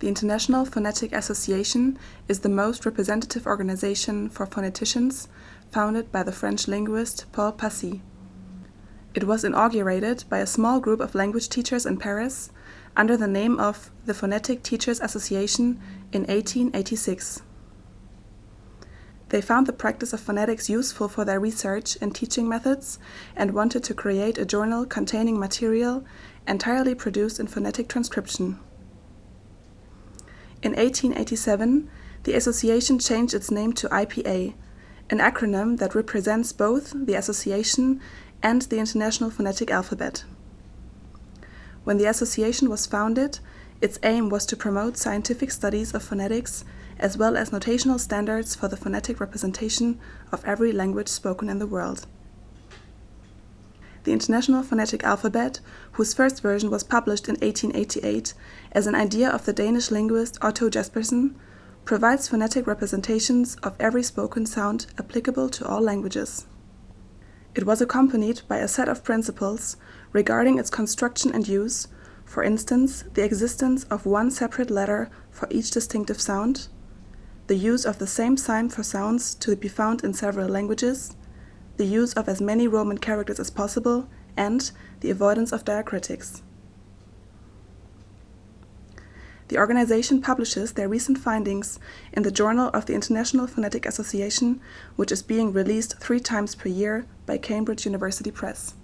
The International Phonetic Association is the most representative organization for phoneticians, founded by the French linguist Paul Passy. It was inaugurated by a small group of language teachers in Paris under the name of the Phonetic Teachers Association in 1886. They found the practice of phonetics useful for their research and teaching methods and wanted to create a journal containing material entirely produced in phonetic transcription. In 1887, the association changed its name to IPA, an acronym that represents both the association and the International Phonetic Alphabet. When the association was founded, its aim was to promote scientific studies of phonetics as well as notational standards for the phonetic representation of every language spoken in the world. The International Phonetic Alphabet, whose first version was published in 1888 as an idea of the Danish linguist Otto Jespersen, provides phonetic representations of every spoken sound applicable to all languages. It was accompanied by a set of principles regarding its construction and use, for instance, the existence of one separate letter for each distinctive sound, the use of the same sign for sounds to be found in several languages, the use of as many Roman characters as possible, and the avoidance of diacritics. The organization publishes their recent findings in the Journal of the International Phonetic Association, which is being released three times per year by Cambridge University Press.